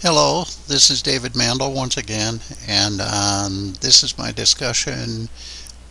Hello, this is David Mandel once again, and um, this is my discussion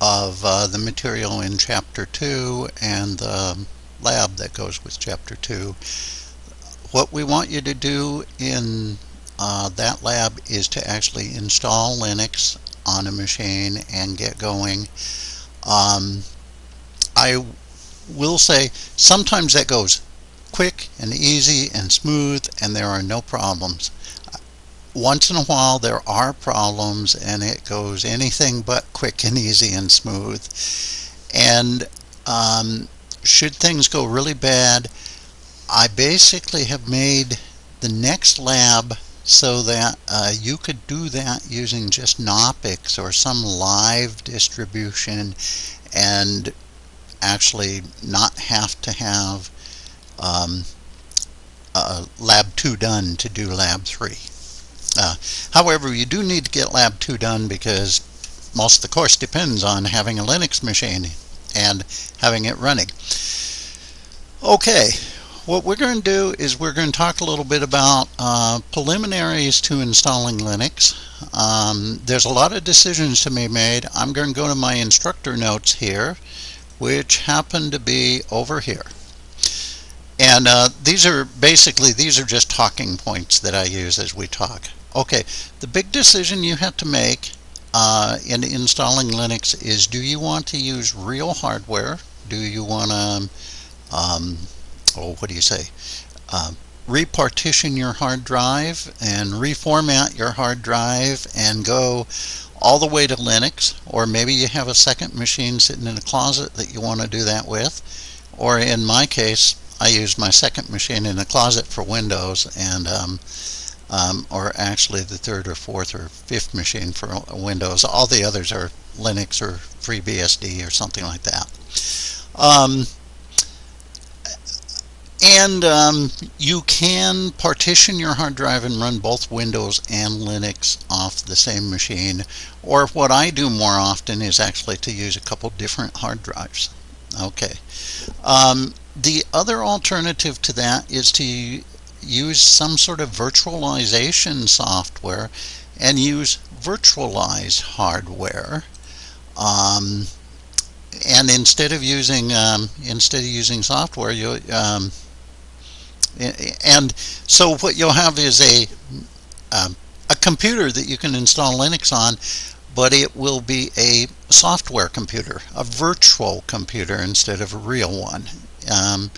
of uh, the material in Chapter 2 and the lab that goes with Chapter 2. What we want you to do in uh, that lab is to actually install Linux on a machine and get going. Um, I will say sometimes that goes quick and easy and smooth and there are no problems. Once in a while there are problems and it goes anything but quick and easy and smooth. And um, should things go really bad, I basically have made the next lab so that uh, you could do that using just Knoppix or some live distribution and actually not have to have um, uh, lab 2 done to do lab 3. Uh, however, you do need to get lab 2 done because most of the course depends on having a Linux machine and having it running. Okay, what we're going to do is we're going to talk a little bit about uh, preliminaries to installing Linux. Um, there's a lot of decisions to be made. I'm going to go to my instructor notes here, which happen to be over here. And uh, these are basically, these are just talking points that I use as we talk. Okay, the big decision you have to make uh, in installing Linux is do you want to use real hardware? Do you want to, um, oh, what do you say? Uh, repartition your hard drive and reformat your hard drive and go all the way to Linux or maybe you have a second machine sitting in a closet that you want to do that with or in my case I use my second machine in the closet for Windows and um, um, or actually the third or fourth or fifth machine for Windows. All the others are Linux or FreeBSD or something like that. Um, and um, you can partition your hard drive and run both Windows and Linux off the same machine. Or what I do more often is actually to use a couple different hard drives. Okay. Um, the other alternative to that is to use some sort of virtualization software and use virtualized hardware. Um, and instead of using um, instead of using software, you um, and so what you'll have is a um, a computer that you can install Linux on, but it will be a software computer, a virtual computer instead of a real one. Um,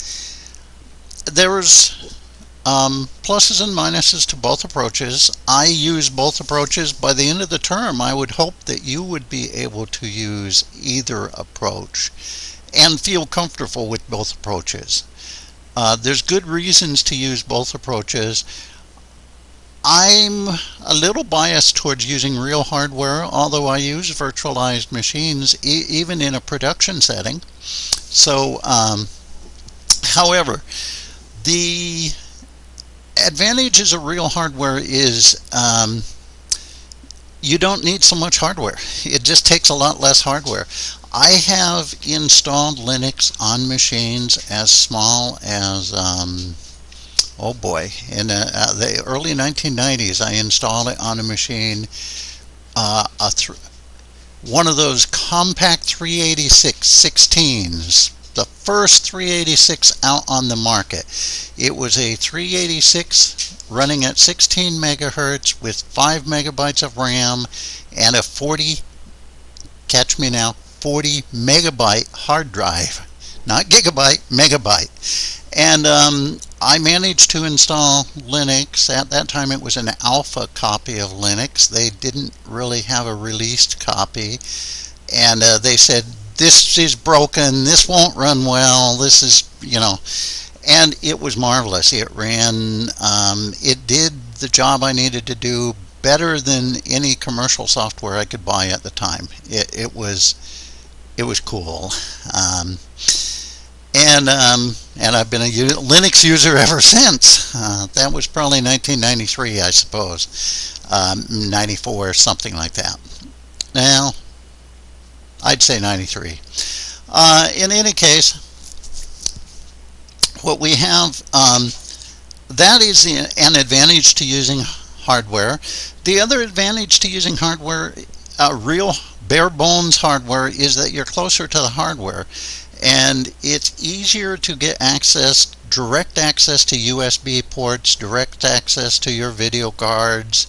there's um, pluses and minuses to both approaches. I use both approaches. By the end of the term, I would hope that you would be able to use either approach and feel comfortable with both approaches. Uh, there's good reasons to use both approaches. I'm a little biased towards using real hardware, although I use virtualized machines e even in a production setting. So, um, however, the advantages of real hardware is um, you don't need so much hardware. It just takes a lot less hardware. I have installed Linux on machines as small as um, oh boy, in uh, uh the early 1990s, I installed it on a machine, uh, a one of those Compaq 386 16s, the first 386 out on the market. It was a 386 running at 16 megahertz with 5 megabytes of RAM and a 40, catch me now, 40 megabyte hard drive. Not gigabyte, megabyte. And um, I managed to install Linux. At that time it was an alpha copy of Linux. They didn't really have a released copy. And uh, they said, this is broken, this won't run well, this is, you know. And it was marvelous. It ran, um, it did the job I needed to do better than any commercial software I could buy at the time. It, it was, it was cool. Um, and um, and I've been a Linux user ever since. Uh, that was probably 1993, I suppose, um, 94, something like that. Now, I'd say 93. Uh, in any case, what we have, um, that is an advantage to using hardware. The other advantage to using hardware, uh, real bare bones hardware, is that you're closer to the hardware and it's easier to get access direct access to USB ports, direct access to your video cards,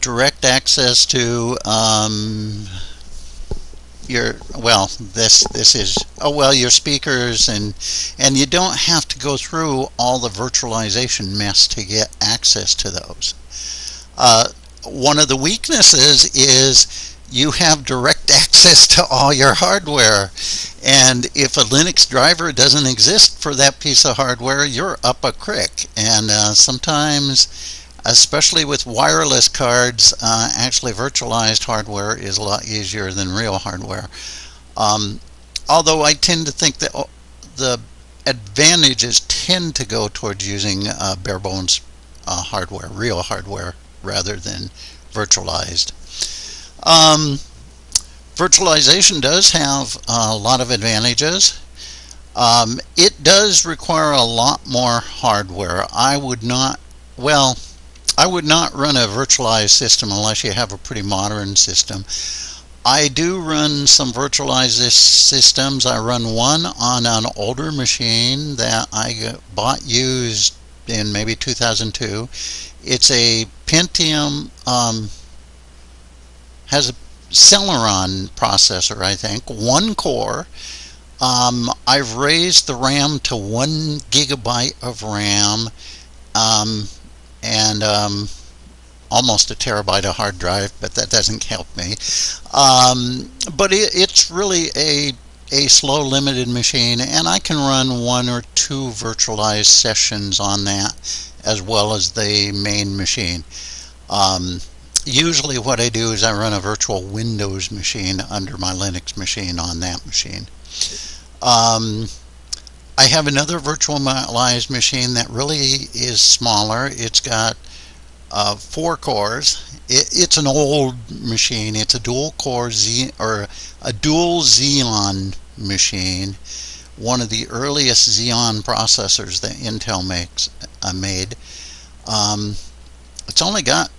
direct access to um, your well this this is oh well your speakers and and you don't have to go through all the virtualization mess to get access to those. Uh, one of the weaknesses is you have direct access to all your hardware. And if a Linux driver doesn't exist for that piece of hardware you're up a crick. And uh, sometimes especially with wireless cards, uh, actually virtualized hardware is a lot easier than real hardware. Um, although I tend to think that oh, the advantages tend to go towards using uh, bare bones uh, hardware, real hardware, rather than virtualized. Um, virtualization does have a lot of advantages. Um, it does require a lot more hardware. I would not, well, I would not run a virtualized system unless you have a pretty modern system. I do run some virtualized systems. I run one on an older machine that I bought used in maybe 2002. It's a Pentium, um, has a Celeron processor, I think, one core. Um, I've raised the RAM to one gigabyte of RAM. Um, and um, almost a terabyte of hard drive, but that doesn't help me. Um, but it, it's really a a slow limited machine and I can run one or two virtualized sessions on that as well as the main machine. Um, usually what I do is I run a virtual Windows machine under my Linux machine on that machine. Um, I have another virtualized machine that really is smaller. It's got uh, four cores. It, it's an old machine. It's a dual core Z or a dual Xeon machine. One of the earliest Xeon processors that Intel makes uh, made. Um, it's only got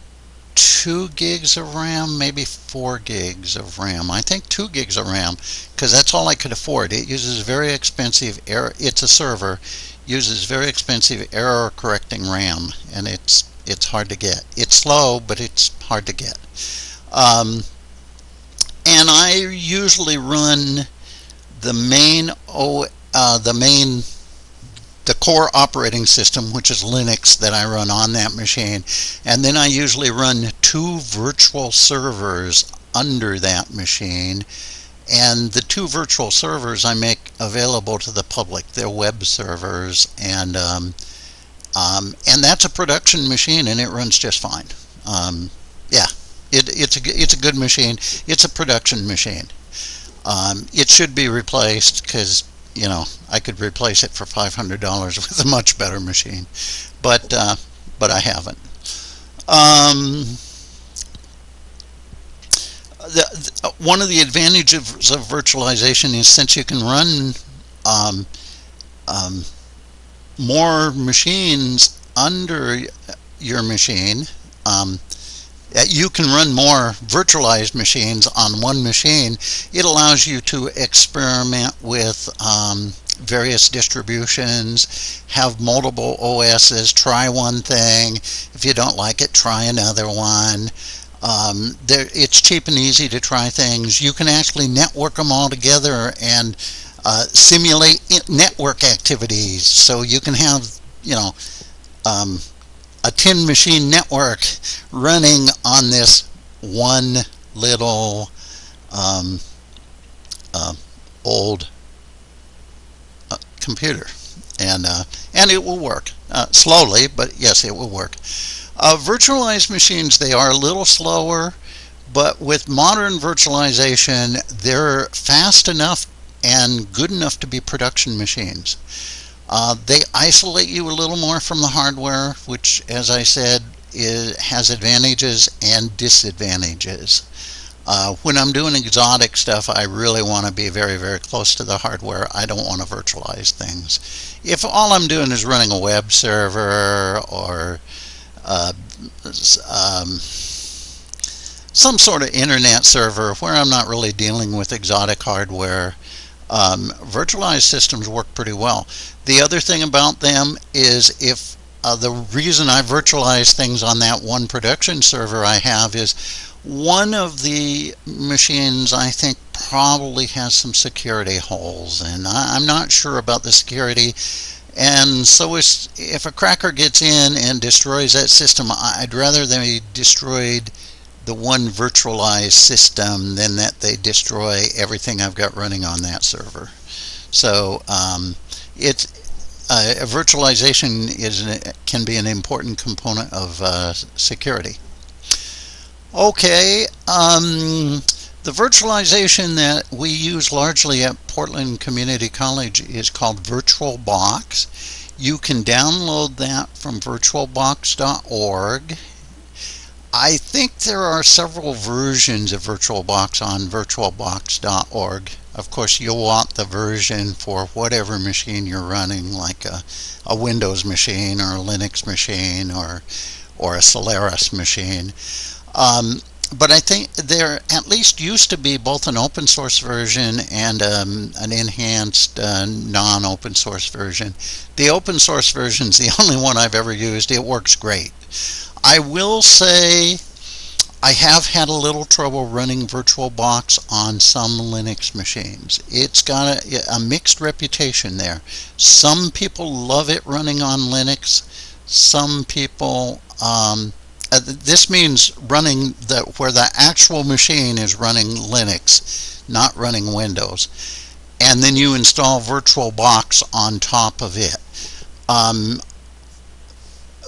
two gigs of RAM, maybe four gigs of RAM. I think two gigs of RAM because that's all I could afford. It uses very expensive error. It's a server, uses very expensive error correcting RAM, and it's it's hard to get. It's slow, but it's hard to get. Um, and I usually run the main o uh, the main the core operating system, which is Linux, that I run on that machine. And then I usually run two virtual servers under that machine. And the two virtual servers I make available to the public. They're web servers, and um, um, and that's a production machine, and it runs just fine. Um, yeah, it, it's a it's a good machine. It's a production machine. Um, it should be replaced because you know, I could replace it for $500 with a much better machine, but uh, but I haven't. Um, the, the, one of the advantages of virtualization is since you can run um, um, more machines under your machine, um, you can run more virtualized machines on one machine. It allows you to experiment with um, various distributions, have multiple OSs, try one thing. If you don't like it, try another one. Um, there, it's cheap and easy to try things. You can actually network them all together and uh, simulate network activities. So you can have, you know, um, a 10 machine network running on this one little um, uh, old uh, computer. And uh, and it will work uh, slowly but yes it will work. Uh, virtualized machines they are a little slower but with modern virtualization they're fast enough and good enough to be production machines uh, they isolate you a little more from the hardware, which, as I said, is, has advantages and disadvantages. Uh, when I'm doing exotic stuff, I really want to be very, very close to the hardware. I don't want to virtualize things. If all I'm doing is running a web server or uh, um, some sort of internet server where I'm not really dealing with exotic hardware, um, virtualized systems work pretty well. The other thing about them is if uh, the reason I virtualize things on that one production server I have is one of the machines I think probably has some security holes and I, am not sure about the security and so if a cracker gets in and destroys that system I'd rather they destroyed the one virtualized system than that they destroy everything I've got running on that server. So um, it's uh, virtualization is an, can be an important component of uh, security. Okay, um, the virtualization that we use largely at Portland Community College is called VirtualBox. You can download that from virtualbox.org I think there are several versions of VirtualBox on virtualbox.org. Of course, you'll want the version for whatever machine you're running, like a, a Windows machine or a Linux machine or, or a Solaris machine. Um, but I think there at least used to be both an open source version and um, an enhanced uh, non-open source version. The open source version is the only one I've ever used. It works great. I will say I have had a little trouble running VirtualBox on some Linux machines. It's got a, a, mixed reputation there. Some people love it running on Linux. Some people, um, uh, this means running the where the actual machine is running Linux, not running Windows. And then you install VirtualBox on top of it. Um,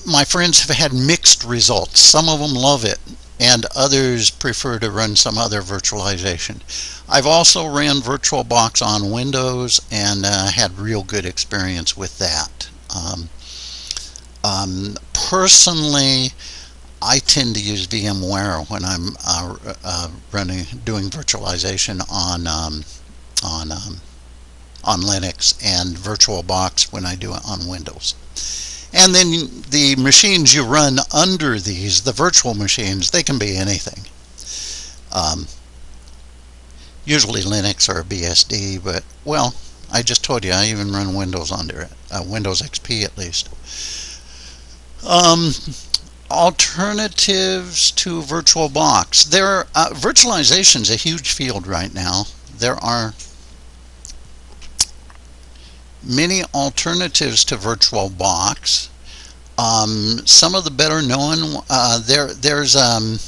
my friends have had mixed results. Some of them love it and others prefer to run some other virtualization. I've also ran VirtualBox on Windows and uh, had real good experience with that. Um, um, personally, I tend to use VMware when I'm uh, uh, running doing virtualization on um, on um, on Linux and VirtualBox when I do it on Windows. And then the machines you run under these, the virtual machines, they can be anything. Um, usually Linux or BSD, but well, I just told you I even run Windows under it, uh, Windows XP at least. Um, alternatives to VirtualBox. There, uh, virtualization is a huge field right now. There are many alternatives to VirtualBox. Um, some of the better known, uh, there there's um,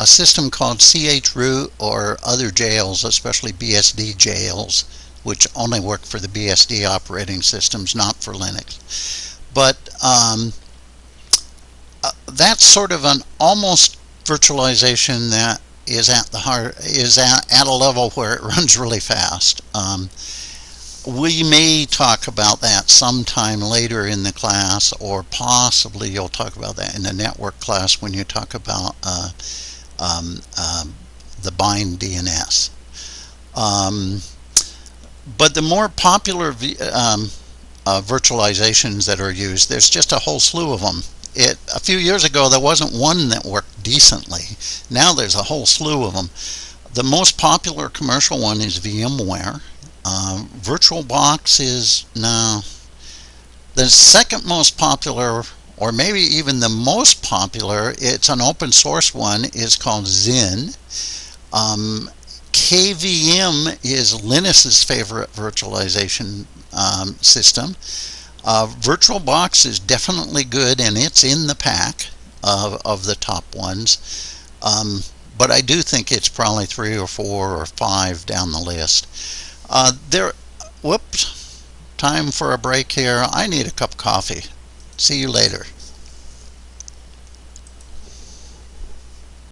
a system called chroot or other jails, especially BSD jails, which only work for the BSD operating systems, not for Linux. But um, that's sort of an almost virtualization that is at the heart is at, at a level where it runs really fast. Um, we may talk about that sometime later in the class or possibly you'll talk about that in the network class when you talk about uh, um, um, the bind DNS. Um, but the more popular um, uh, virtualizations that are used, there's just a whole slew of them. It, a few years ago there wasn't one that worked decently. Now there's a whole slew of them. The most popular commercial one is VMware um, VirtualBox is now the second most popular, or maybe even the most popular. It's an open source one. is called Xen. Um, KVM is Linus's favorite virtualization um, system. Uh, VirtualBox is definitely good, and it's in the pack of, of the top ones. Um, but I do think it's probably three or four or five down the list. Uh, there, whoops, time for a break here. I need a cup of coffee. See you later.